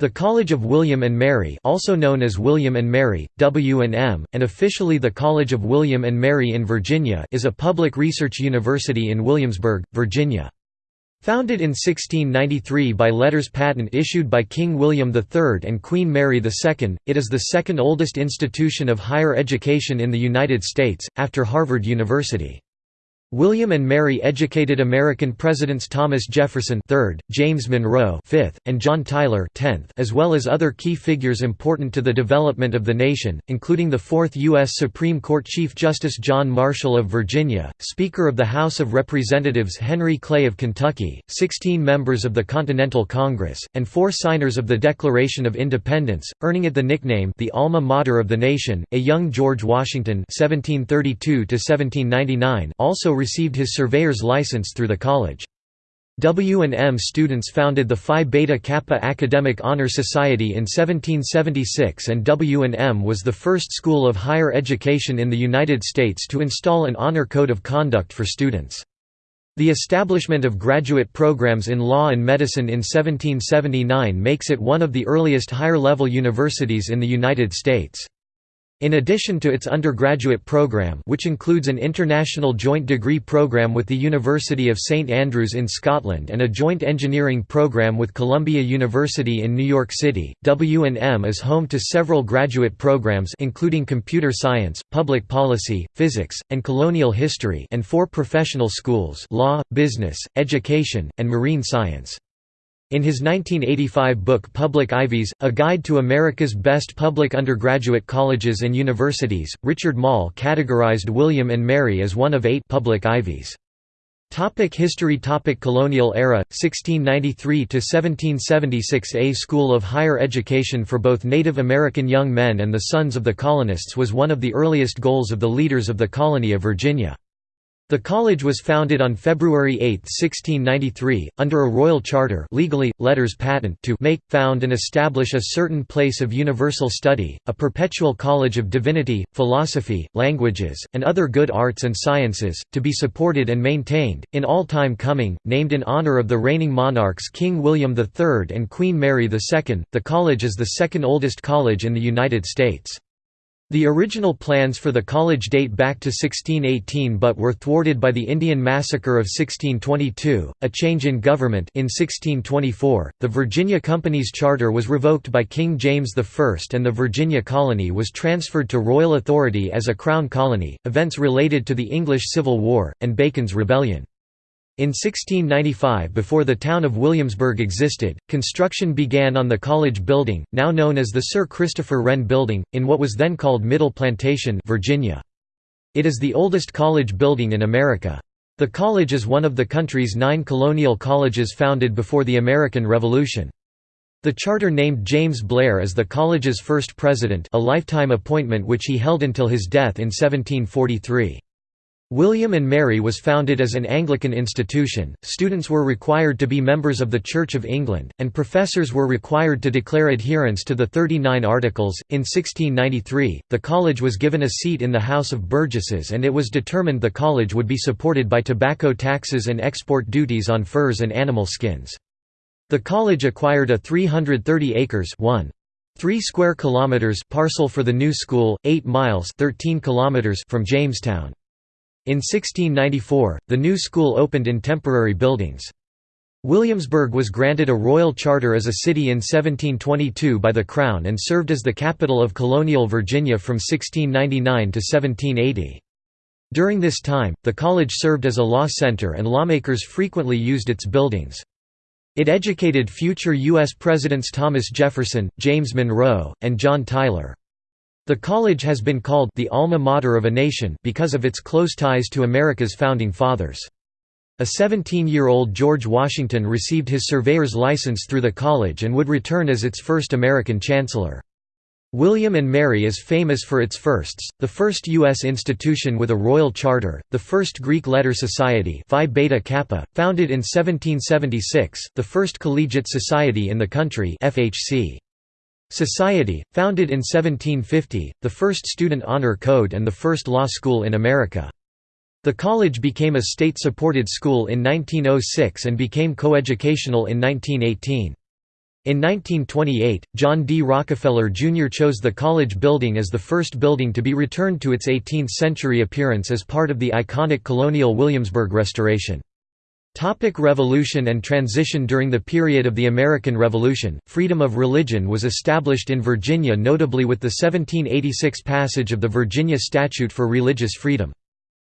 The College of William and Mary also known as William and Mary, W&M, and officially the College of William and Mary in Virginia is a public research university in Williamsburg, Virginia. Founded in 1693 by letters patent issued by King William III and Queen Mary II, it is the second oldest institution of higher education in the United States, after Harvard University. William and Mary educated American presidents Thomas Jefferson III, James Monroe V, and John Tyler X, as well as other key figures important to the development of the nation, including the fourth U.S. Supreme Court Chief Justice John Marshall of Virginia, Speaker of the House of Representatives Henry Clay of Kentucky, 16 members of the Continental Congress, and four signers of the Declaration of Independence, earning it the nickname the alma mater of the nation. A young George Washington (1732–1799) also received his surveyor's license through the college. W&M students founded the Phi Beta Kappa Academic Honor Society in 1776 and W&M was the first school of higher education in the United States to install an honor code of conduct for students. The establishment of graduate programs in law and medicine in 1779 makes it one of the earliest higher-level universities in the United States. In addition to its undergraduate program which includes an international joint degree program with the University of St Andrews in Scotland and a joint engineering program with Columbia University in New York City, W&M is home to several graduate programs including computer science, public policy, physics, and colonial history and four professional schools law, business, education, and marine science. In his 1985 book Public Ivies, A Guide to America's Best Public Undergraduate Colleges and Universities, Richard Moll categorized William and Mary as one of eight public Ivies. Topic history Topic Colonial era, 1693–1776 A school of higher education for both Native American young men and the sons of the colonists was one of the earliest goals of the leaders of the colony of Virginia. The college was founded on February 8, 1693, under a royal charter legally, letters patent to make, found and establish a certain place of universal study, a perpetual college of divinity, philosophy, languages, and other good arts and sciences, to be supported and maintained, in all time coming, named in honor of the reigning monarchs King William III and Queen Mary II. The college is the second oldest college in the United States. The original plans for the college date back to 1618 but were thwarted by the Indian Massacre of 1622, a change in government in 1624, the Virginia Company's charter was revoked by King James I and the Virginia colony was transferred to royal authority as a crown colony, events related to the English Civil War, and Bacon's Rebellion. In 1695 before the town of Williamsburg existed, construction began on the college building, now known as the Sir Christopher Wren Building, in what was then called Middle Plantation Virginia. It is the oldest college building in America. The college is one of the country's nine colonial colleges founded before the American Revolution. The charter named James Blair as the college's first president a lifetime appointment which he held until his death in 1743. William and Mary was founded as an Anglican institution, students were required to be members of the Church of England, and professors were required to declare adherence to the Thirty Nine Articles. In 1693, the college was given a seat in the House of Burgesses and it was determined the college would be supported by tobacco taxes and export duties on furs and animal skins. The college acquired a 330 acres 1. 3 square kilometers parcel for the new school, 8 miles 13 kilometers from Jamestown. In 1694, the new school opened in temporary buildings. Williamsburg was granted a royal charter as a city in 1722 by the Crown and served as the capital of colonial Virginia from 1699 to 1780. During this time, the college served as a law center and lawmakers frequently used its buildings. It educated future U.S. Presidents Thomas Jefferson, James Monroe, and John Tyler. The college has been called the alma mater of a nation because of its close ties to America's founding fathers. A 17-year-old George Washington received his surveyor's license through the college and would return as its first American chancellor. William and Mary is famous for its firsts, the first U.S. institution with a royal charter, the first Greek letter society Phi Beta Kappa, founded in 1776, the first collegiate society in the country FHC. Society, founded in 1750, the first student honor code and the first law school in America. The college became a state-supported school in 1906 and became coeducational in 1918. In 1928, John D. Rockefeller Jr. chose the college building as the first building to be returned to its 18th-century appearance as part of the iconic colonial Williamsburg restoration. Topic Revolution and transition During the period of the American Revolution, freedom of religion was established in Virginia notably with the 1786 passage of the Virginia Statute for Religious Freedom.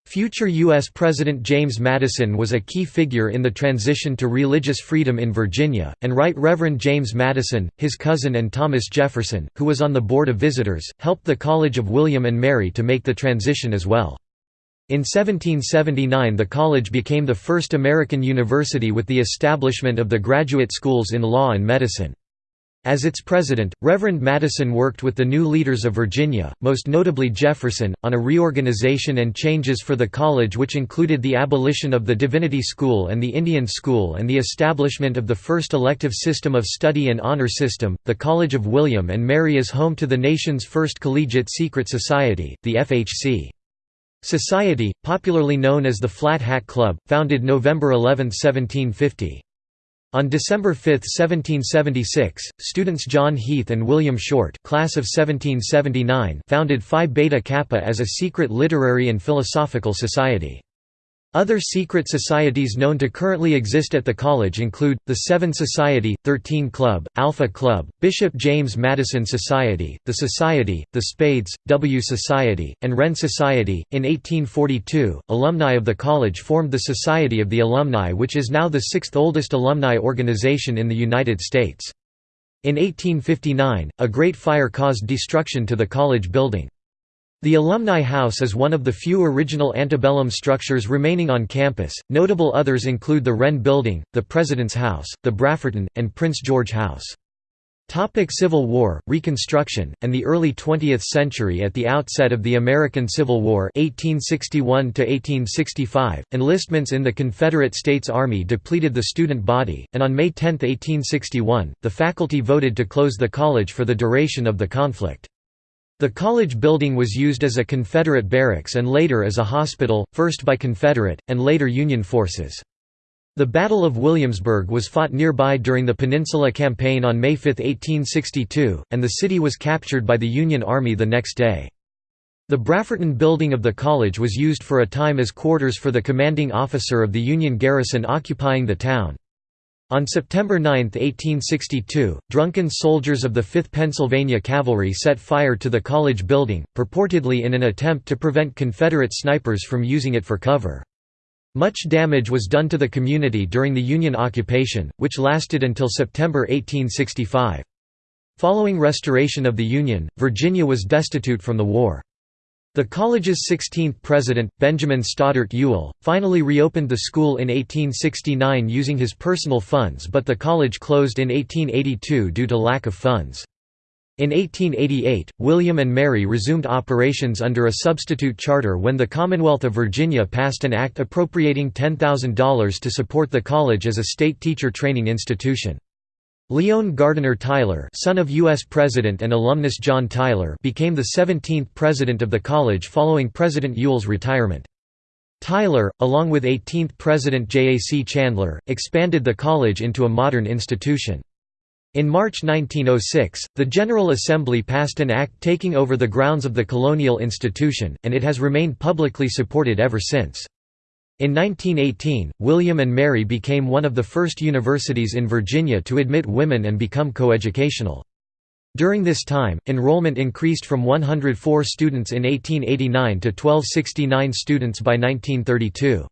Future U.S. President James Madison was a key figure in the transition to religious freedom in Virginia, and Right Reverend James Madison, his cousin and Thomas Jefferson, who was on the Board of Visitors, helped the College of William and Mary to make the transition as well. In 1779 the college became the first American university with the establishment of the graduate schools in law and medicine. As its president, Reverend Madison worked with the new leaders of Virginia, most notably Jefferson, on a reorganization and changes for the college which included the abolition of the Divinity School and the Indian School and the establishment of the first elective system of study and honor system. The College of William and Mary is home to the nation's first collegiate secret society, the FHC. Society, popularly known as the Flat Hat Club, founded November 11, 1750. On December 5, 1776, students John Heath and William Short class of 1779 founded Phi Beta Kappa as a secret literary and philosophical society. Other secret societies known to currently exist at the college include, the Seven Society, Thirteen Club, Alpha Club, Bishop James Madison Society, the Society, the Spades, W Society, and Wren Society. In 1842, alumni of the college formed the Society of the Alumni which is now the sixth oldest alumni organization in the United States. In 1859, a great fire caused destruction to the college building. The Alumni House is one of the few original antebellum structures remaining on campus. Notable others include the Wren Building, the President's House, the Brafferton, and Prince George House. Topic Civil War, Reconstruction, and the early 20th century At the outset of the American Civil War 1861 enlistments in the Confederate States Army depleted the student body, and on May 10, 1861, the faculty voted to close the college for the duration of the conflict. The college building was used as a Confederate barracks and later as a hospital, first by Confederate, and later Union forces. The Battle of Williamsburg was fought nearby during the Peninsula Campaign on May 5, 1862, and the city was captured by the Union Army the next day. The Brafferton building of the college was used for a time as quarters for the commanding officer of the Union garrison occupying the town. On September 9, 1862, drunken soldiers of the 5th Pennsylvania Cavalry set fire to the college building, purportedly in an attempt to prevent Confederate snipers from using it for cover. Much damage was done to the community during the Union occupation, which lasted until September 1865. Following restoration of the Union, Virginia was destitute from the war. The college's 16th president, Benjamin Stoddert Ewell, finally reopened the school in 1869 using his personal funds but the college closed in 1882 due to lack of funds. In 1888, William and Mary resumed operations under a substitute charter when the Commonwealth of Virginia passed an act appropriating $10,000 to support the college as a state teacher training institution. Lyon Gardiner Tyler son of U.S. President and alumnus John Tyler became the 17th president of the college following President Ewell's retirement. Tyler, along with 18th President J. A. C. Chandler, expanded the college into a modern institution. In March 1906, the General Assembly passed an act taking over the grounds of the colonial institution, and it has remained publicly supported ever since. In 1918, William and Mary became one of the first universities in Virginia to admit women and become coeducational. During this time, enrollment increased from 104 students in 1889 to 1269 students by 1932.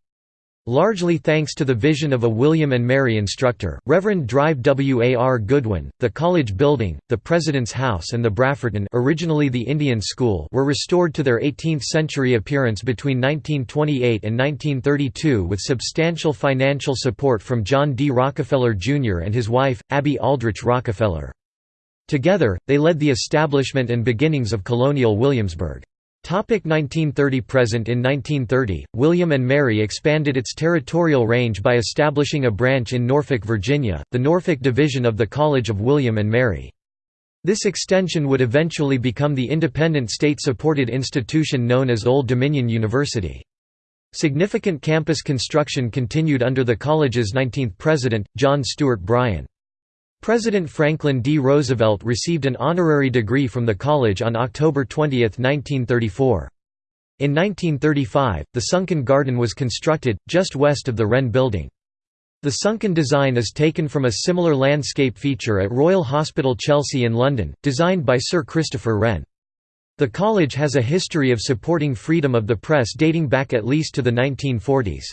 Largely thanks to the vision of a William and Mary instructor, Reverend Drive W. A. R. Goodwin, the college building, the President's House and the Brafferton originally the Indian School were restored to their 18th-century appearance between 1928 and 1932 with substantial financial support from John D. Rockefeller, Jr. and his wife, Abby Aldrich Rockefeller. Together, they led the establishment and beginnings of colonial Williamsburg. 1930 Present in 1930, William and Mary expanded its territorial range by establishing a branch in Norfolk, Virginia, the Norfolk Division of the College of William and Mary. This extension would eventually become the independent state-supported institution known as Old Dominion University. Significant campus construction continued under the college's 19th president, John Stuart Bryan. President Franklin D. Roosevelt received an honorary degree from the college on October 20, 1934. In 1935, the sunken garden was constructed, just west of the Wren Building. The sunken design is taken from a similar landscape feature at Royal Hospital Chelsea in London, designed by Sir Christopher Wren. The college has a history of supporting freedom of the press dating back at least to the 1940s.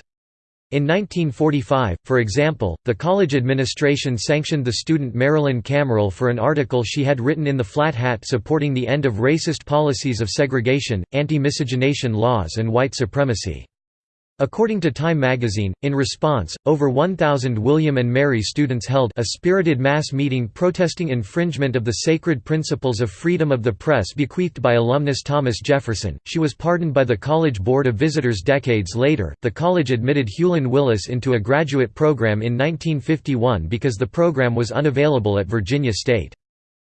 In 1945, for example, the college administration sanctioned the student Marilyn Kaemmerle for an article she had written in the Flat Hat supporting the end of racist policies of segregation, anti-miscegenation laws and white supremacy. According to Time magazine, in response, over 1,000 William and Mary students held a spirited mass meeting protesting infringement of the sacred principles of freedom of the press bequeathed by alumnus Thomas Jefferson. She was pardoned by the College Board of Visitors decades later. The college admitted Hulon Willis into a graduate program in 1951 because the program was unavailable at Virginia State.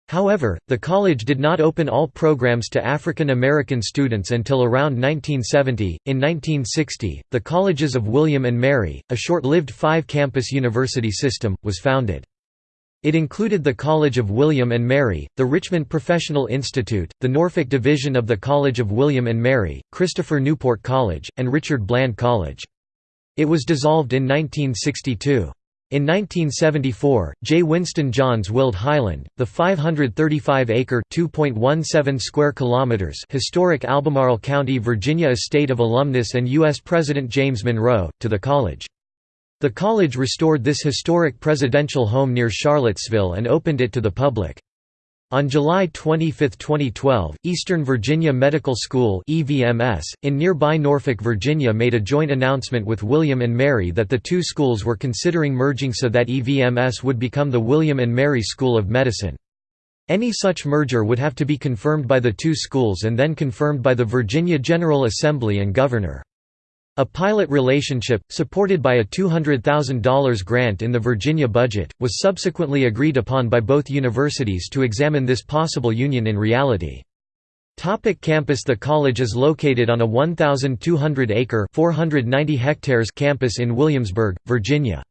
However, the college did not open all programs to African American students until around 1970. In 1960, the Colleges of William and Mary, a short lived five campus university system, was founded. It included the College of William and Mary, the Richmond Professional Institute, the Norfolk Division of the College of William and Mary, Christopher Newport College, and Richard Bland College. It was dissolved in 1962. In 1974, J. Winston Johns willed Highland, the 535-acre (2.17 square kilometers) historic Albemarle County, Virginia estate of alumnus and U.S. President James Monroe, to the college. The college restored this historic presidential home near Charlottesville and opened it to the public. On July 25, 2012, Eastern Virginia Medical School (EVMS) in nearby Norfolk, Virginia made a joint announcement with William Mary that the two schools were considering merging so that EVMS would become the William and Mary School of Medicine. Any such merger would have to be confirmed by the two schools and then confirmed by the Virginia General Assembly and Governor. A pilot relationship, supported by a $200,000 grant in the Virginia budget, was subsequently agreed upon by both universities to examine this possible union in reality. Topic campus The college is located on a 1,200-acre campus in Williamsburg, Virginia.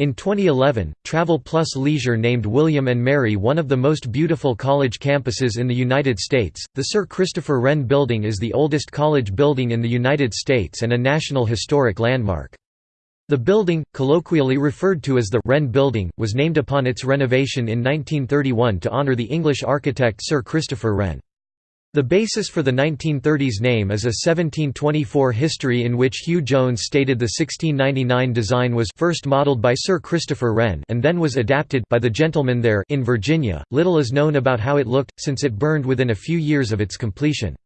In 2011, Travel Plus Leisure named William & Mary one of the most beautiful college campuses in the United States. The Sir Christopher Wren Building is the oldest college building in the United States and a National Historic Landmark. The building, colloquially referred to as the Wren Building, was named upon its renovation in 1931 to honor the English architect Sir Christopher Wren. The basis for the 1930s name is a 1724 history in which Hugh Jones stated the 1699 design was first modeled by Sir Christopher Wren and then was adapted by the gentleman there in Virginia. Little is known about how it looked, since it burned within a few years of its completion.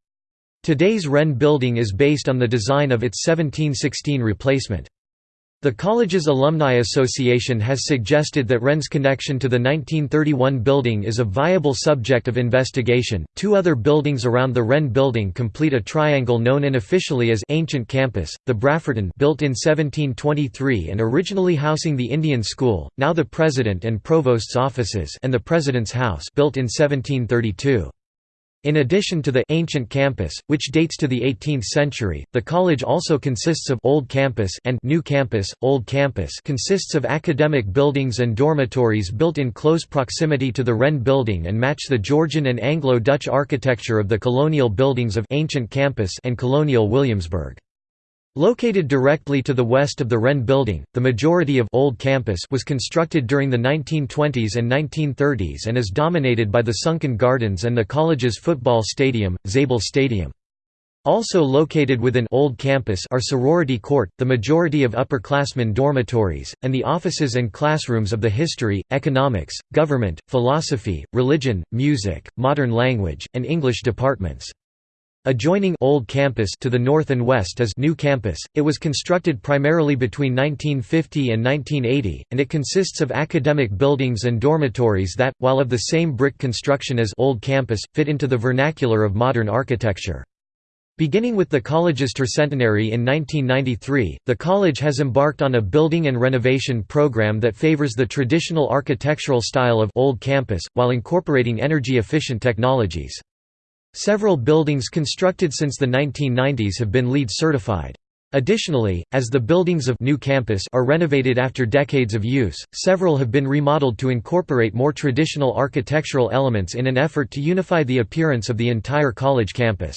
Today's Wren building is based on the design of its 1716 replacement. The college's Alumni Association has suggested that Wren's connection to the 1931 building is a viable subject of investigation. Two other buildings around the Wren building complete a triangle known unofficially as Ancient Campus, the Brafferton built in 1723 and originally housing the Indian School, now the President and Provost's offices and the President's House built in 1732. In addition to the ancient campus, which dates to the 18th century, the college also consists of Old Campus and New Campus. Old Campus consists of academic buildings and dormitories built in close proximity to the Wren building and match the Georgian and Anglo-Dutch architecture of the colonial buildings of Ancient Campus and colonial Williamsburg. Located directly to the west of the Wren Building, the majority of Old Campus was constructed during the 1920s and 1930s and is dominated by the sunken gardens and the college's football stadium, Zable Stadium. Also located within Old Campus are Sorority Court, the majority of upperclassmen dormitories, and the offices and classrooms of the history, economics, government, philosophy, religion, music, modern language, and English departments. Adjoining Old Campus to the north and west is New Campus. It was constructed primarily between 1950 and 1980, and it consists of academic buildings and dormitories that, while of the same brick construction as Old Campus, fit into the vernacular of modern architecture. Beginning with the college's tercentenary in 1993, the college has embarked on a building and renovation program that favors the traditional architectural style of Old Campus, while incorporating energy-efficient technologies. Several buildings constructed since the 1990s have been LEED certified. Additionally, as the buildings of new campus are renovated after decades of use, several have been remodeled to incorporate more traditional architectural elements in an effort to unify the appearance of the entire college campus.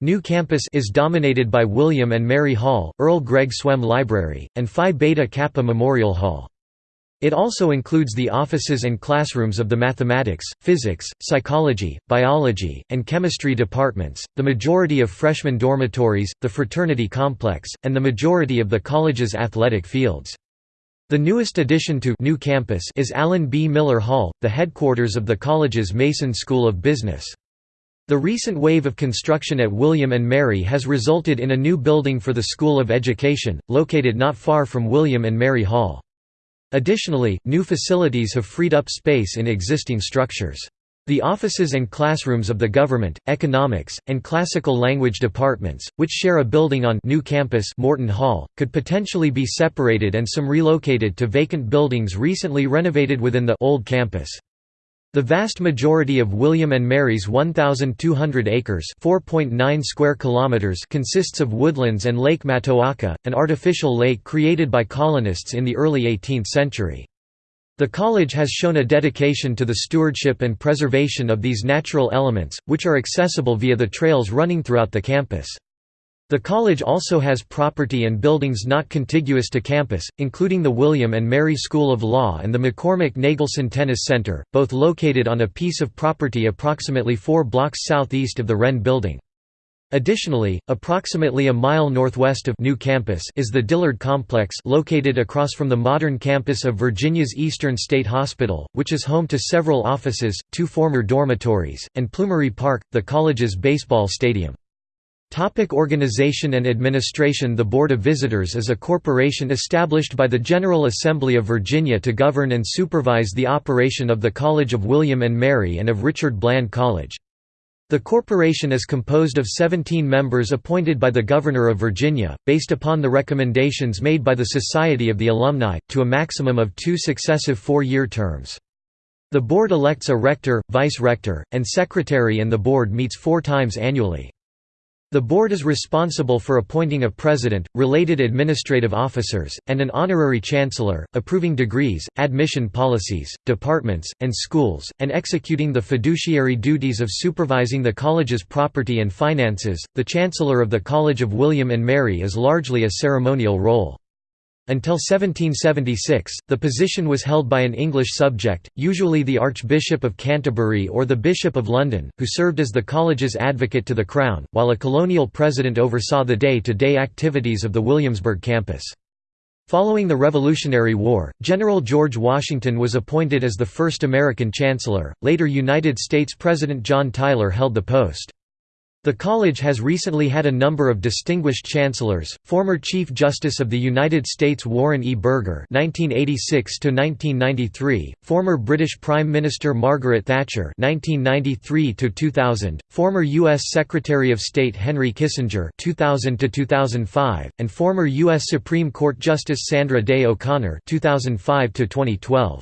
New campus is dominated by William and Mary Hall, Earl Gregg Swem Library, and Phi Beta Kappa Memorial Hall. It also includes the offices and classrooms of the mathematics, physics, psychology, biology, and chemistry departments, the majority of freshman dormitories, the fraternity complex, and the majority of the college's athletic fields. The newest addition to new campus is Alan B. Miller Hall, the headquarters of the college's Mason School of Business. The recent wave of construction at William and Mary has resulted in a new building for the School of Education, located not far from William and Mary Hall. Additionally, new facilities have freed up space in existing structures. The offices and classrooms of the government, economics, and classical language departments, which share a building on new campus Morton Hall, could potentially be separated and some relocated to vacant buildings recently renovated within the old campus. The vast majority of William and Mary's 1,200 acres (4.9 square kilometers) consists of woodlands and Lake Matoaka, an artificial lake created by colonists in the early 18th century. The college has shown a dedication to the stewardship and preservation of these natural elements, which are accessible via the trails running throughout the campus. The college also has property and buildings not contiguous to campus, including the William and Mary School of Law and the McCormick Nagelsen Tennis Center, both located on a piece of property approximately four blocks southeast of the Wren Building. Additionally, approximately a mile northwest of New Campus is the Dillard Complex located across from the modern campus of Virginia's Eastern State Hospital, which is home to several offices, two former dormitories, and Plumeri Park, the college's baseball stadium. Topic organization and administration The Board of Visitors is a corporation established by the General Assembly of Virginia to govern and supervise the operation of the College of William and Mary and of Richard Bland College. The corporation is composed of 17 members appointed by the Governor of Virginia, based upon the recommendations made by the Society of the Alumni, to a maximum of two successive four-year terms. The board elects a rector, vice-rector, and secretary and the board meets four times annually. The board is responsible for appointing a president, related administrative officers, and an honorary chancellor, approving degrees, admission policies, departments, and schools, and executing the fiduciary duties of supervising the college's property and finances. The chancellor of the College of William and Mary is largely a ceremonial role. Until 1776, the position was held by an English subject, usually the Archbishop of Canterbury or the Bishop of London, who served as the college's advocate to the Crown, while a colonial president oversaw the day-to-day -day activities of the Williamsburg campus. Following the Revolutionary War, General George Washington was appointed as the first American chancellor, later United States President John Tyler held the post. The college has recently had a number of distinguished chancellors, former Chief Justice of the United States Warren E. Burger (1986–1993), former British Prime Minister Margaret Thatcher (1993–2000), former U.S. Secretary of State Henry Kissinger (2000–2005), and former U.S. Supreme Court Justice Sandra Day O'Connor (2005–2012).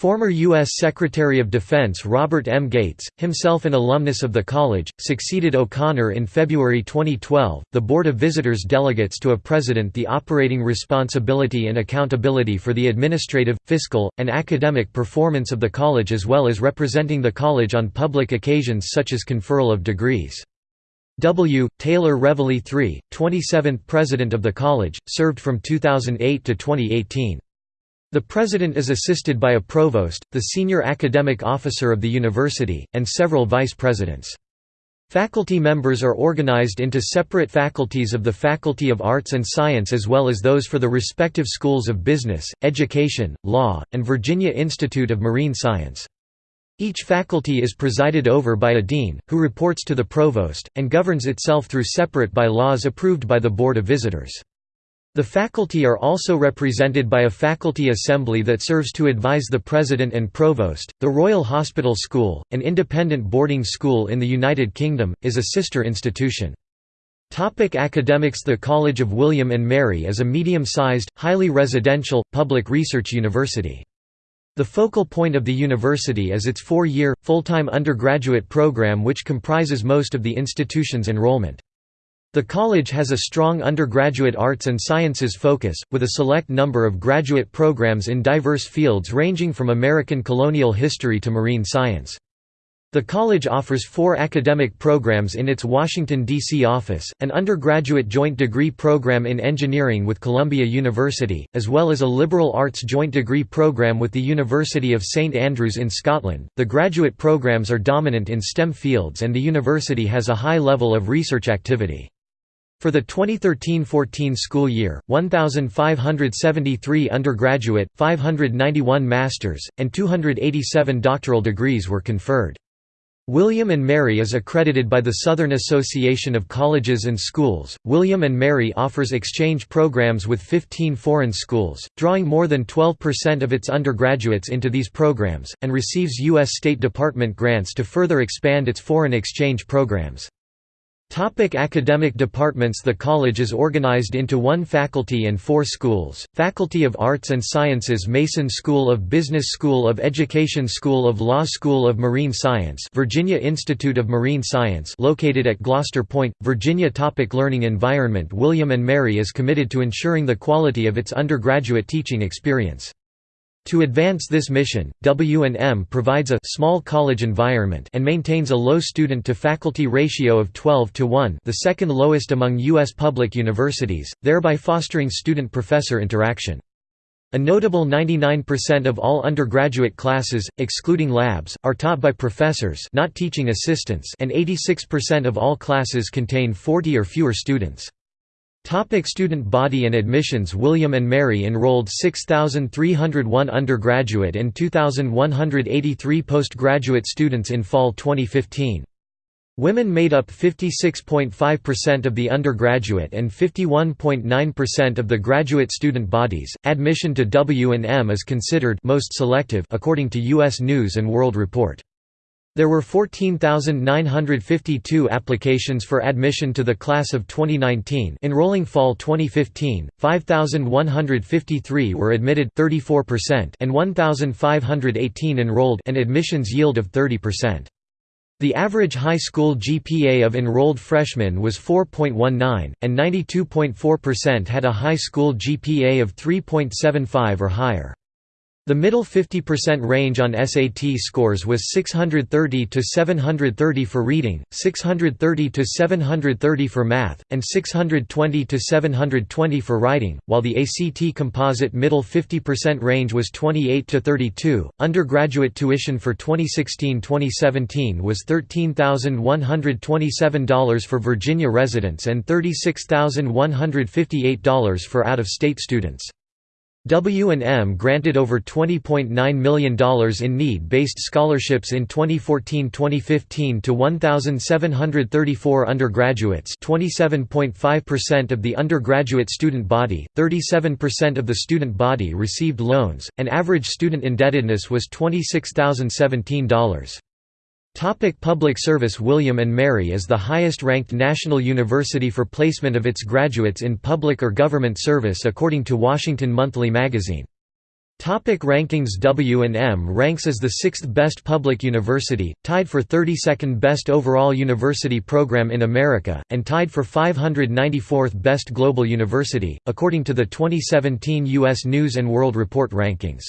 Former U.S. Secretary of Defense Robert M. Gates, himself an alumnus of the college, succeeded O'Connor in February 2012. The Board of Visitors delegates to a president the operating responsibility and accountability for the administrative, fiscal, and academic performance of the college as well as representing the college on public occasions such as conferral of degrees. W. Taylor Reveley III, 27th President of the College, served from 2008 to 2018. The president is assisted by a provost, the senior academic officer of the university, and several vice presidents. Faculty members are organized into separate faculties of the Faculty of Arts and Science as well as those for the respective schools of business, education, law, and Virginia Institute of Marine Science. Each faculty is presided over by a dean, who reports to the provost, and governs itself through separate by-laws approved by the Board of Visitors. The faculty are also represented by a faculty assembly that serves to advise the president and provost. The Royal Hospital School, an independent boarding school in the United Kingdom, is a sister institution. Topic academics The College of William and Mary is a medium-sized, highly residential, public research university. The focal point of the university is its four-year, full-time undergraduate program which comprises most of the institution's enrollment. The college has a strong undergraduate arts and sciences focus, with a select number of graduate programs in diverse fields ranging from American colonial history to marine science. The college offers four academic programs in its Washington, D.C. office, an undergraduate joint degree program in engineering with Columbia University, as well as a liberal arts joint degree program with the University of St Andrews in Scotland. The graduate programs are dominant in STEM fields and the university has a high level of research activity. For the 2013–14 school year, 1,573 undergraduate, 591 master's, and 287 doctoral degrees were conferred. William & Mary is accredited by the Southern Association of Colleges and Schools. William & Mary offers exchange programs with 15 foreign schools, drawing more than 12% of its undergraduates into these programs, and receives U.S. State Department grants to further expand its foreign exchange programs. Topic academic departments The college is organized into one faculty and four schools, Faculty of Arts and Sciences Mason School of Business School of Education School of Law School of Marine Science Virginia Institute of Marine Science located at Gloucester Point, Virginia Topic Learning environment William & Mary is committed to ensuring the quality of its undergraduate teaching experience. To advance this mission, W&M provides a small college environment and maintains a low student-to-faculty ratio of 12 to 1 the second lowest among U.S. public universities, thereby fostering student-professor interaction. A notable 99% of all undergraduate classes, excluding labs, are taught by professors not teaching assistants and 86% of all classes contain 40 or fewer students. Topic student body and admissions William & Mary enrolled 6,301 undergraduate and 2,183 postgraduate students in fall 2015. Women made up 56.5% of the undergraduate and 51.9% of the graduate student bodies. Admission to W&M is considered most selective according to US News and World Report. There were 14,952 applications for admission to the class of 2019 enrolling fall 2015, 5,153 were admitted 34% and 1,518 enrolled an admissions yield of 30%. The average high school GPA of enrolled freshmen was 4.19, and 92.4% had a high school GPA of 3.75 or higher. The middle 50% range on SAT scores was 630 to 730 for reading, 630 to 730 for math, and 620 to 720 for writing, while the ACT composite middle 50% range was 28 to 32. Undergraduate tuition for 2016-2017 was $13,127 for Virginia residents and $36,158 for out-of-state students. W&M granted over $20.9 million in need-based scholarships in 2014-2015 to 1,734 undergraduates 27.5% of the undergraduate student body, 37% of the student body received loans, and average student indebtedness was $26,017. Topic public service William & Mary is the highest-ranked national university for placement of its graduates in public or government service according to Washington Monthly magazine. Topic rankings W&M ranks as the sixth best public university, tied for 32nd best overall university program in America, and tied for 594th best global university, according to the 2017 U.S. News & World Report rankings.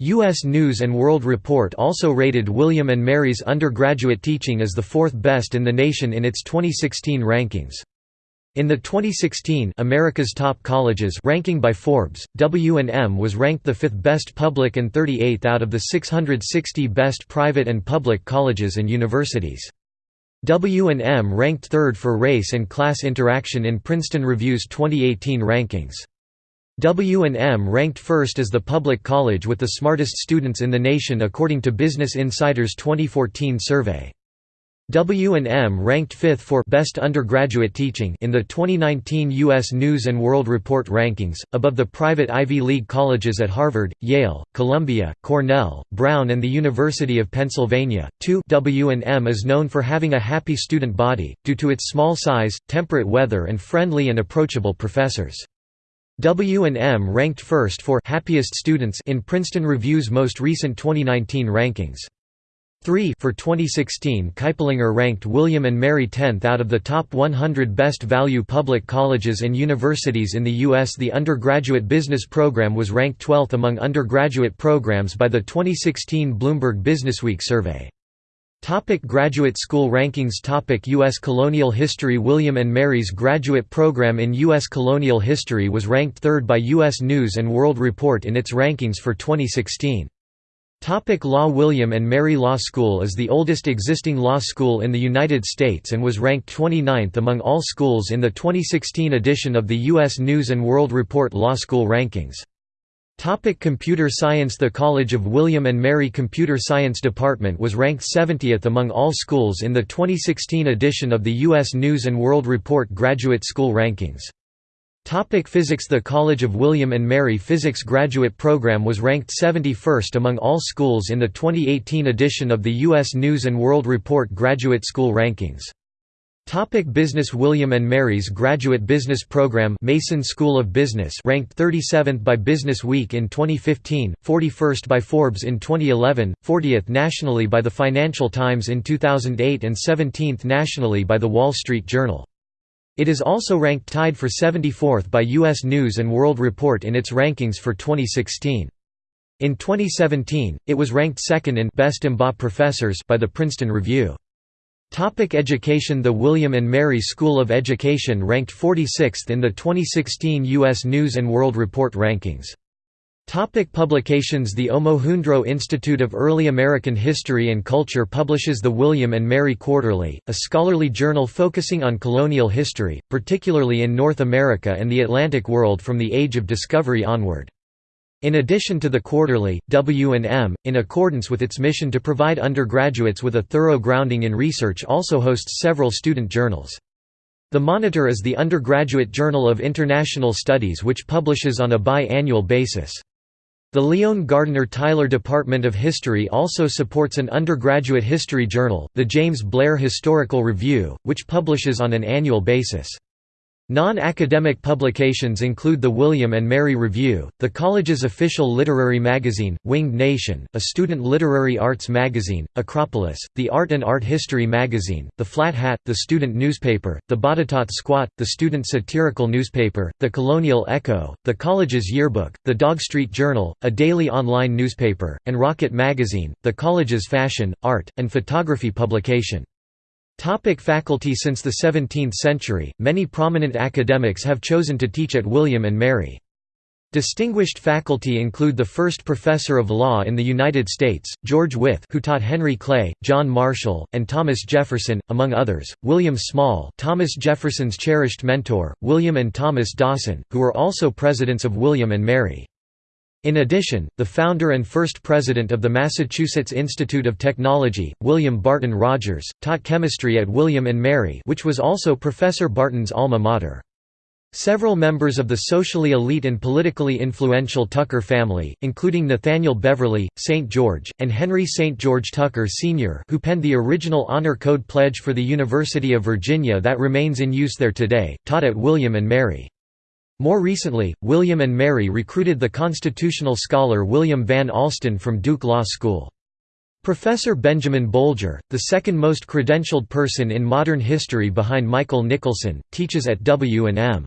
U.S. News & World Report also rated William & Mary's undergraduate teaching as the fourth best in the nation in its 2016 rankings. In the 2016 America's Top Colleges ranking by Forbes, W&M was ranked the fifth best public and 38th out of the 660 best private and public colleges and universities. W&M ranked third for race and class interaction in Princeton Review's 2018 rankings. W&M ranked first as the public college with the smartest students in the nation according to Business Insider's 2014 survey. W&M ranked fifth for Best Undergraduate Teaching in the 2019 U.S. News & World Report rankings, above the private Ivy League colleges at Harvard, Yale, Columbia, Cornell, Brown and the University of Pennsylvania. 2 W&M is known for having a happy student body, due to its small size, temperate weather and friendly and approachable professors. W&M ranked first for happiest students in Princeton Review's most recent 2019 rankings. 3 For 2016 Kiplinger ranked William & Mary 10th out of the top 100 best value public colleges and universities in the U.S. The undergraduate business program was ranked 12th among undergraduate programs by the 2016 Bloomberg Businessweek survey. Topic graduate school rankings Topic U.S. colonial history William & Mary's graduate program in U.S. colonial history was ranked third by U.S. News & World Report in its rankings for 2016. Topic law William & Mary Law School is the oldest existing law school in the United States and was ranked 29th among all schools in the 2016 edition of the U.S. News & World Report Law School Rankings. Topic computer science The College of William & Mary Computer Science Department was ranked 70th among all schools in the 2016 edition of the U.S. News & World Report Graduate School Rankings. Topic physics The College of William & Mary Physics Graduate Program was ranked 71st among all schools in the 2018 edition of the U.S. News & World Report Graduate School Rankings. Topic business William & Mary's Graduate Business Program Mason School of Business ranked 37th by Business Week in 2015, 41st by Forbes in 2011, 40th nationally by the Financial Times in 2008 and 17th nationally by The Wall Street Journal. It is also ranked tied for 74th by U.S. News & World Report in its rankings for 2016. In 2017, it was ranked second in Best MBA Professors by the Princeton Review. Topic education The William & Mary School of Education ranked 46th in the 2016 U.S. News & World Report rankings. Topic publications The Omohundro Institute of Early American History and Culture publishes the William & Mary Quarterly, a scholarly journal focusing on colonial history, particularly in North America and the Atlantic world from the Age of Discovery onward. In addition to the quarterly, W&M, in accordance with its mission to provide undergraduates with a thorough grounding in research also hosts several student journals. The Monitor is the undergraduate journal of international studies which publishes on a bi-annual basis. The Lyon Gardiner Tyler Department of History also supports an undergraduate history journal, the James Blair Historical Review, which publishes on an annual basis. Non-academic publications include the William & Mary Review, the college's official literary magazine, Winged Nation, a student literary arts magazine, Acropolis, the Art and Art History magazine, the Flat Hat, the student newspaper, the Botetourt Squat, the student satirical newspaper, the Colonial Echo, the college's yearbook, the Dog Street Journal, a daily online newspaper, and Rocket magazine, the college's fashion, art, and photography publication. Topic faculty Since the 17th century, many prominent academics have chosen to teach at William & Mary. Distinguished faculty include the first professor of law in the United States, George Wythe who taught Henry Clay, John Marshall, and Thomas Jefferson, among others, William Small Thomas Jefferson's cherished mentor, William and Thomas Dawson, who were also presidents of William and Mary. In addition, the founder and first president of the Massachusetts Institute of Technology, William Barton Rogers, taught chemistry at William & Mary which was also Professor Barton's alma mater. Several members of the socially elite and politically influential Tucker family, including Nathaniel Beverley, St. George, and Henry St. George Tucker Sr. who penned the original Honor Code pledge for the University of Virginia that remains in use there today, taught at William & Mary. More recently, William and Mary recruited the constitutional scholar William Van Alstyne from Duke Law School. Professor Benjamin Bolger, the second most credentialed person in modern history behind Michael Nicholson, teaches at W&M.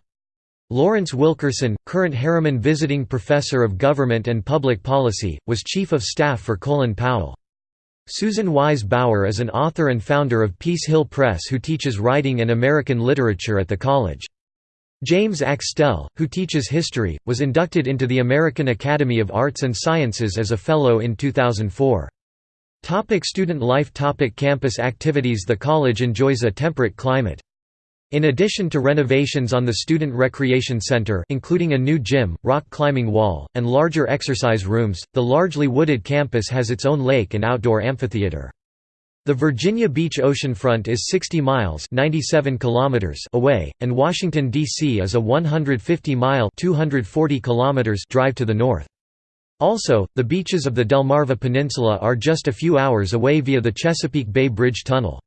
Lawrence Wilkerson, current Harriman Visiting Professor of Government and Public Policy, was Chief of Staff for Colin Powell. Susan Wise Bauer is an author and founder of Peace Hill Press who teaches writing and American literature at the college. James Axtell, who teaches history, was inducted into the American Academy of Arts and Sciences as a Fellow in 2004. Topic student life Topic Campus activities The college enjoys a temperate climate. In addition to renovations on the Student Recreation Center including a new gym, rock climbing wall, and larger exercise rooms, the largely wooded campus has its own lake and outdoor amphitheater. The Virginia Beach oceanfront is 60 miles 97 kilometers away, and Washington, D.C. is a 150-mile 240 kilometers drive to the north. Also, the beaches of the Delmarva Peninsula are just a few hours away via the Chesapeake Bay Bridge Tunnel.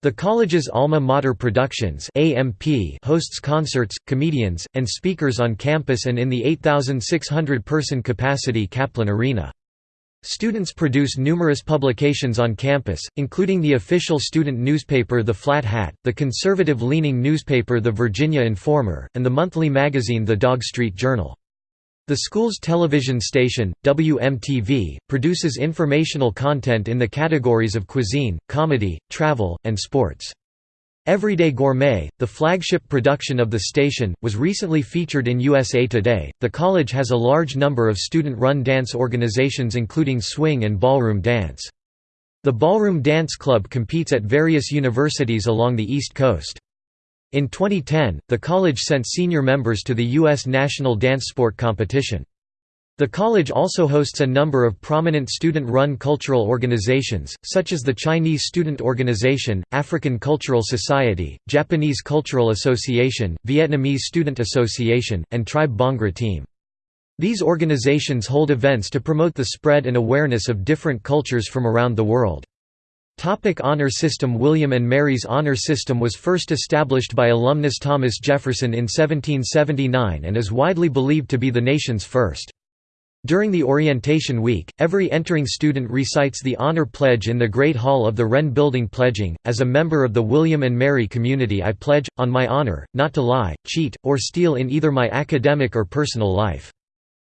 The college's Alma Mater Productions AMP hosts concerts, comedians, and speakers on campus and in the 8,600-person capacity Kaplan Arena. Students produce numerous publications on campus, including the official student newspaper The Flat Hat, the conservative-leaning newspaper The Virginia Informer, and the monthly magazine The Dog Street Journal. The school's television station, WMTV, produces informational content in the categories of cuisine, comedy, travel, and sports. Everyday Gourmet, the flagship production of the station, was recently featured in USA Today. The college has a large number of student run dance organizations, including swing and ballroom dance. The Ballroom Dance Club competes at various universities along the East Coast. In 2010, the college sent senior members to the U.S. National Dance Sport Competition. The college also hosts a number of prominent student-run cultural organizations, such as the Chinese Student Organization, African Cultural Society, Japanese Cultural Association, Vietnamese Student Association, and Tribe Bhangra Team. These organizations hold events to promote the spread and awareness of different cultures from around the world. Topic honor system William and Mary's honor system was first established by alumnus Thomas Jefferson in 1779 and is widely believed to be the nation's first. During the orientation week, every entering student recites the honor pledge in the Great Hall of the Wren Building pledging, as a member of the William and Mary community I pledge, on my honor, not to lie, cheat, or steal in either my academic or personal life.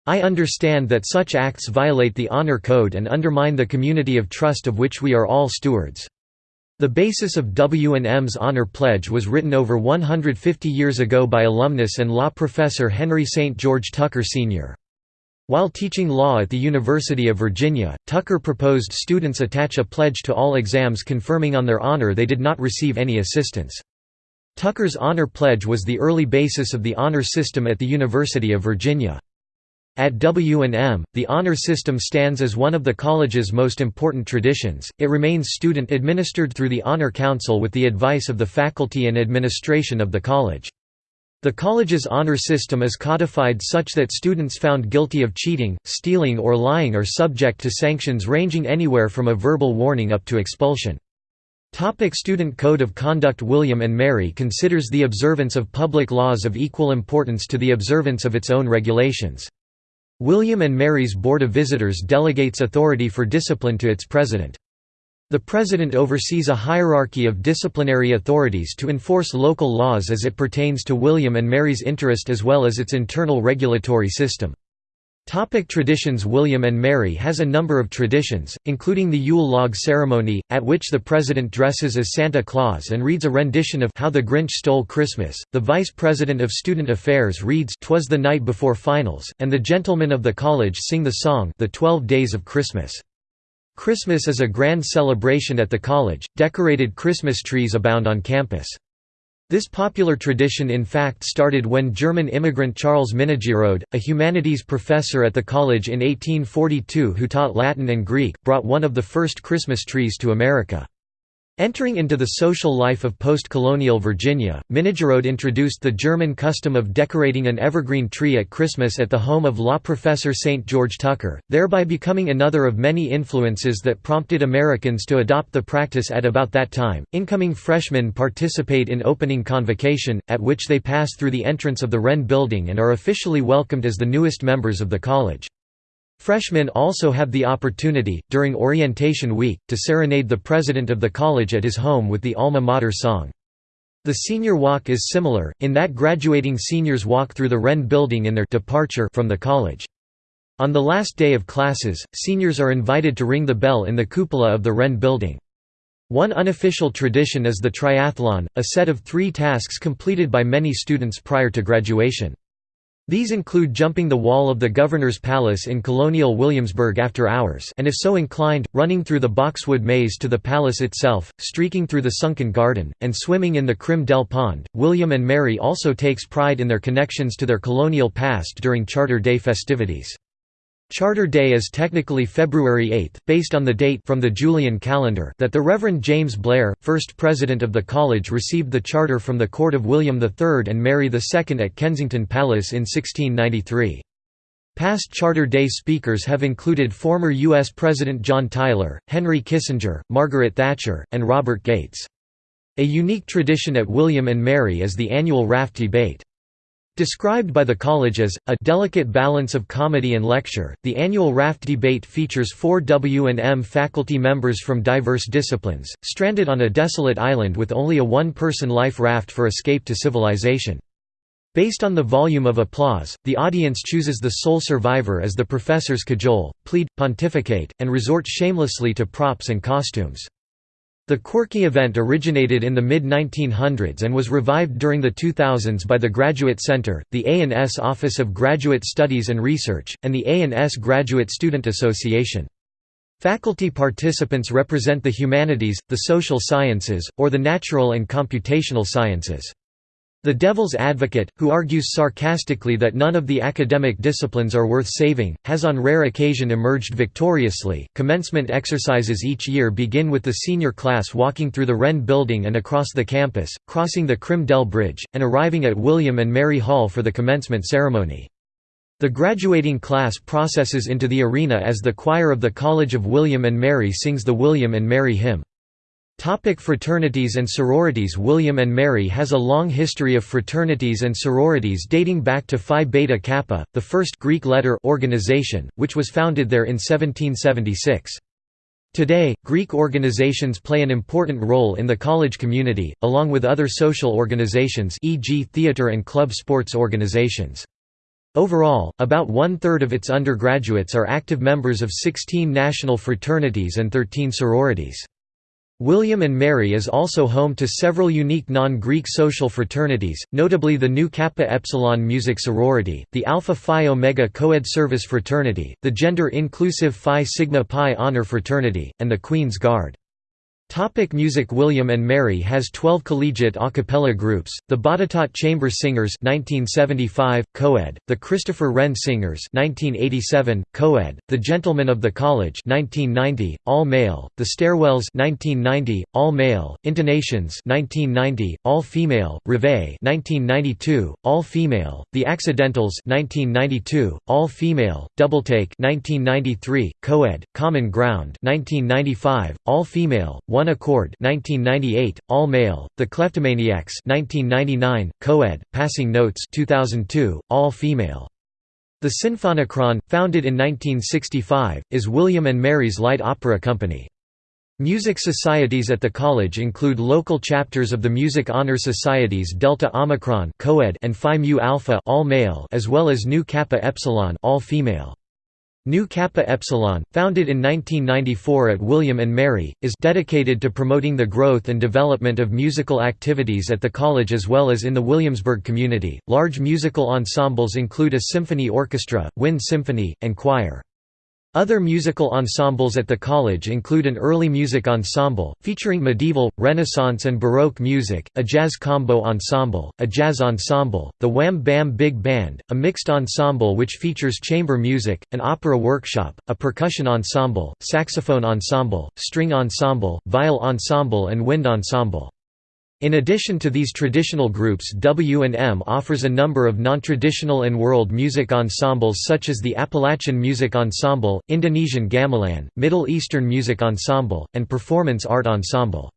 I understand that such acts violate the honor code and undermine the community of trust of which we are all stewards. The basis of W&M's honor pledge was written over 150 years ago by alumnus and law professor Henry St. George Tucker Sr. While teaching law at the University of Virginia, Tucker proposed students attach a pledge to all exams confirming on their honor they did not receive any assistance. Tucker's honor pledge was the early basis of the honor system at the University of Virginia. At W&M, the honor system stands as one of the college's most important traditions. It remains student administered through the Honor Council with the advice of the faculty and administration of the college. The college's honor system is codified such that students found guilty of cheating, stealing or lying are subject to sanctions ranging anywhere from a verbal warning up to expulsion. Topic Student Code of Conduct William and Mary considers the observance of public laws of equal importance to the observance of its own regulations. William and Mary's Board of Visitors delegates authority for discipline to its president. The President oversees a hierarchy of disciplinary authorities to enforce local laws as it pertains to William and Mary's interest as well as its internal regulatory system. Topic traditions William and Mary has a number of traditions, including the Yule log ceremony, at which the president dresses as Santa Claus and reads a rendition of How the Grinch Stole Christmas, the vice president of student affairs reads Twas the Night Before Finals, and the gentlemen of the college sing the song The Twelve Days of Christmas. Christmas is a grand celebration at the college, decorated Christmas trees abound on campus. This popular tradition in fact started when German immigrant Charles Minnigerode, a humanities professor at the college in 1842 who taught Latin and Greek, brought one of the first Christmas trees to America. Entering into the social life of post-colonial Virginia, Minnigerode introduced the German custom of decorating an evergreen tree at Christmas at the home of law professor St. George Tucker, thereby becoming another of many influences that prompted Americans to adopt the practice at about that time. Incoming freshmen participate in opening convocation, at which they pass through the entrance of the Wren building and are officially welcomed as the newest members of the college. Freshmen also have the opportunity, during orientation week, to serenade the president of the college at his home with the alma mater song. The senior walk is similar, in that graduating seniors walk through the Wren building in their departure from the college. On the last day of classes, seniors are invited to ring the bell in the cupola of the Wren building. One unofficial tradition is the triathlon, a set of three tasks completed by many students prior to graduation. These include jumping the wall of the Governor's Palace in colonial Williamsburg after hours and if so inclined, running through the Boxwood Maze to the palace itself, streaking through the sunken garden, and swimming in the Crim Dell Pond. William and Mary also takes pride in their connections to their colonial past during Charter Day festivities. Charter Day is technically February 8, based on the date from the Julian calendar that the Reverend James Blair, first president of the college received the charter from the court of William III and Mary II at Kensington Palace in 1693. Past Charter Day speakers have included former U.S. President John Tyler, Henry Kissinger, Margaret Thatcher, and Robert Gates. A unique tradition at William and Mary is the annual raft debate. Described by the college as, a delicate balance of comedy and lecture, the annual raft debate features four W&M faculty members from diverse disciplines, stranded on a desolate island with only a one-person life raft for escape to civilization. Based on the volume of applause, the audience chooses the sole survivor as the professors cajole, plead, pontificate, and resort shamelessly to props and costumes. The quirky event originated in the mid-1900s and was revived during the 2000s by the Graduate Center, the A&S Office of Graduate Studies and Research, and the A&S Graduate Student Association. Faculty participants represent the humanities, the social sciences, or the natural and computational sciences. The devil's advocate, who argues sarcastically that none of the academic disciplines are worth saving, has on rare occasion emerged victoriously. Commencement exercises each year begin with the senior class walking through the Wren building and across the campus, crossing the Crim Dell Bridge, and arriving at William and Mary Hall for the commencement ceremony. The graduating class processes into the arena as the choir of the College of William and Mary sings the William and Mary hymn. Topic fraternities and sororities William and Mary has a long history of fraternities and sororities dating back to Phi Beta Kappa, the first Greek letter organization, which was founded there in 1776. Today, Greek organizations play an important role in the college community, along with other social organizations e.g. theater and club sports organizations. Overall, about one-third of its undergraduates are active members of 16 national fraternities and 13 sororities. William and Mary is also home to several unique non-Greek social fraternities, notably the Nu Kappa Epsilon Music Sorority, the Alpha Phi Omega Coed Service Fraternity, the gender-inclusive Phi Sigma Pi Honor Fraternity, and the Queen's Guard. Topic music William and Mary has 12 collegiate a cappella groups, the Botetourt Chamber Singers 1975, co-ed, the Christopher Wren Singers 1987, co-ed, the Gentlemen of the College 1990, all-male, the Stairwells 1990, all-male, Intonations 1990, all-female, Reveille 1992, all-female, the Accidentals 1992, all-female, Doubletake 1993, co-ed, Common Ground 1995, all-female, one Accord 1998, all male, The Kleptomaniacs 1999, co-ed, Passing Notes 2002, all female. The Sinfonicron, founded in 1965, is William and Mary's light opera company. Music societies at the college include local chapters of the Music Honor Societies Delta Omicron and Phi Mu Alpha all male as well as Nu Kappa Epsilon all female. Nu Kappa Epsilon, founded in 1994 at William and Mary, is dedicated to promoting the growth and development of musical activities at the college as well as in the Williamsburg community. Large musical ensembles include a symphony orchestra, wind symphony, and choir. Other musical ensembles at the college include an early music ensemble, featuring medieval, Renaissance and Baroque music, a jazz combo ensemble, a jazz ensemble, the Wham Bam Big Band, a mixed ensemble which features chamber music, an opera workshop, a percussion ensemble, saxophone ensemble, string ensemble, viol ensemble and wind ensemble. In addition to these traditional groups W&M offers a number of non-traditional and world music ensembles such as the Appalachian Music Ensemble, Indonesian Gamelan, Middle Eastern Music Ensemble, and Performance Art Ensemble.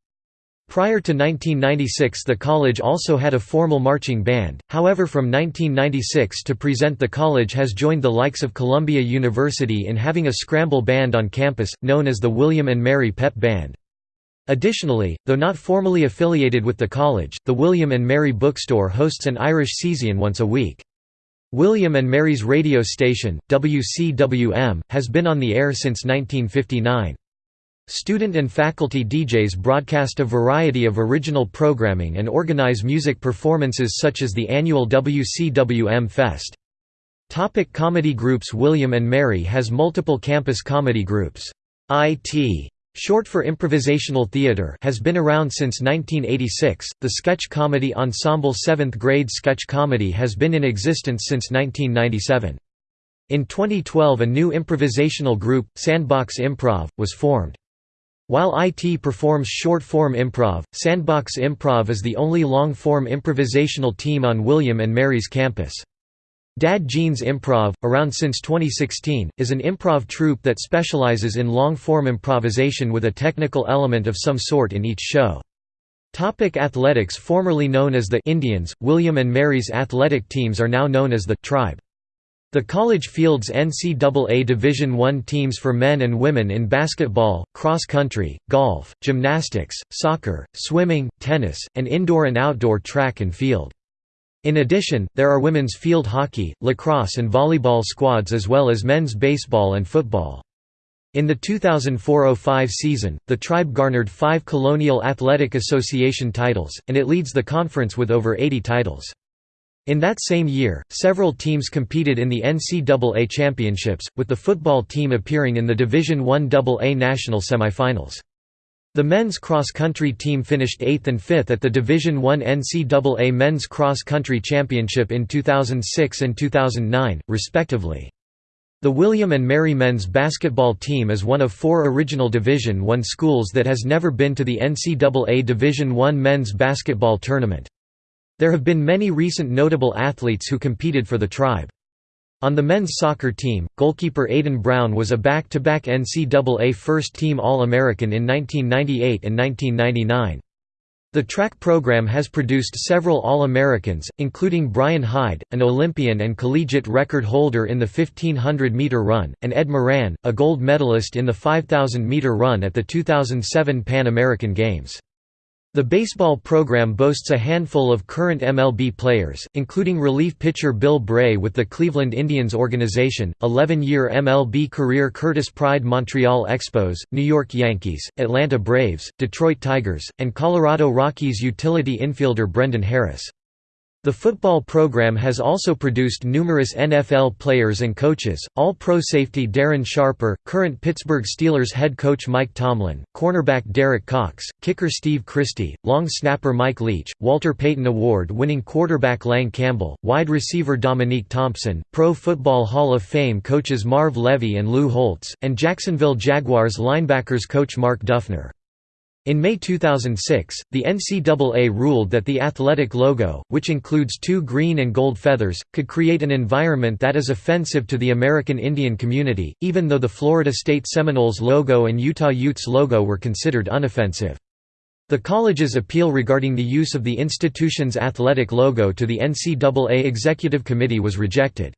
Prior to 1996 the college also had a formal marching band, however from 1996 to present the college has joined the likes of Columbia University in having a scramble band on campus, known as the William and Mary Pep Band. Additionally, though not formally affiliated with the college, the William and Mary Bookstore hosts an Irish Session once a week. William and Mary's radio station, WCWM, has been on the air since 1959. Student and faculty DJs broadcast a variety of original programming and organize music performances such as the annual WCWM Fest. Topic comedy groups William and Mary has multiple campus comedy groups. IT Short for improvisational theater has been around since 1986. The sketch comedy ensemble 7th grade sketch comedy has been in existence since 1997. In 2012 a new improvisational group, Sandbox Improv, was formed. While IT performs short-form improv, Sandbox Improv is the only long-form improvisational team on William and Mary's campus. Dad Jeans Improv, around since 2016, is an improv troupe that specializes in long-form improvisation with a technical element of some sort in each show. Topic athletics Formerly known as the Indians, William and Mary's athletic teams are now known as the Tribe. The college fields NCAA Division I teams for men and women in basketball, cross country, golf, gymnastics, soccer, swimming, tennis, and indoor and outdoor track and field. In addition, there are women's field hockey, lacrosse and volleyball squads as well as men's baseball and football. In the 2004–05 season, the tribe garnered five Colonial Athletic Association titles, and it leads the conference with over 80 titles. In that same year, several teams competed in the NCAA championships, with the football team appearing in the Division I AA national semifinals. The men's cross-country team finished 8th and 5th at the Division I NCAA Men's Cross Country Championship in 2006 and 2009, respectively. The William and Mary men's basketball team is one of four original Division I schools that has never been to the NCAA Division I men's basketball tournament. There have been many recent notable athletes who competed for the tribe. On the men's soccer team, goalkeeper Adin Brown was a back-to-back -back NCAA first-team All-American in 1998 and 1999. The track program has produced several All-Americans, including Brian Hyde, an Olympian and collegiate record holder in the 1500-meter run, and Ed Moran, a gold medalist in the 5000-meter run at the 2007 Pan American Games. The baseball program boasts a handful of current MLB players, including relief pitcher Bill Bray with the Cleveland Indians organization, 11-year MLB career Curtis Pride Montreal Expos, New York Yankees, Atlanta Braves, Detroit Tigers, and Colorado Rockies utility infielder Brendan Harris. The football program has also produced numerous NFL players and coaches, All-Pro safety Darren Sharper, current Pittsburgh Steelers head coach Mike Tomlin, cornerback Derek Cox, kicker Steve Christie, long snapper Mike Leach, Walter Payton Award-winning quarterback Lang Campbell, wide receiver Dominique Thompson, Pro Football Hall of Fame coaches Marv Levy and Lou Holtz, and Jacksonville Jaguars linebackers coach Mark Duffner. In May 2006, the NCAA ruled that the athletic logo, which includes two green and gold feathers, could create an environment that is offensive to the American Indian community, even though the Florida State Seminoles logo and Utah Utes logo were considered unoffensive. The college's appeal regarding the use of the institution's athletic logo to the NCAA Executive Committee was rejected.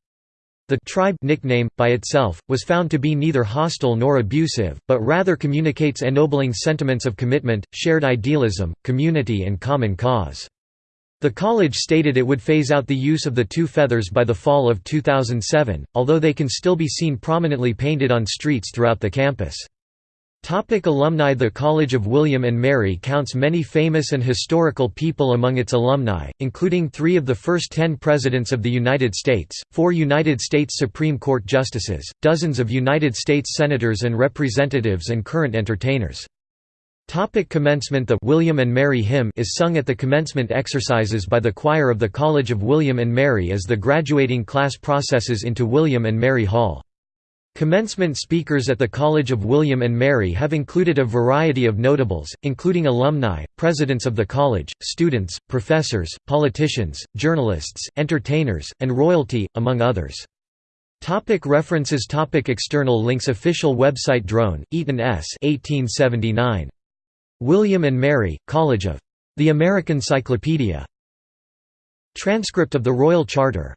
The tribe nickname, by itself, was found to be neither hostile nor abusive, but rather communicates ennobling sentiments of commitment, shared idealism, community and common cause. The college stated it would phase out the use of the two feathers by the fall of 2007, although they can still be seen prominently painted on streets throughout the campus. Topic alumni The College of William and Mary counts many famous and historical people among its alumni, including three of the first ten Presidents of the United States, four United States Supreme Court Justices, dozens of United States Senators and Representatives and current entertainers. Topic commencement The William and Mary hymn is sung at the commencement exercises by the choir of the College of William and Mary as the graduating class processes into William and Mary Hall. Commencement speakers at the College of William and Mary have included a variety of notables, including alumni, presidents of the college, students, professors, politicians, journalists, entertainers, and royalty, among others. Topic references Topic External links Official website Drone, Eaton S. 1879. William and Mary, College of. The American Cyclopedia. Transcript of the Royal Charter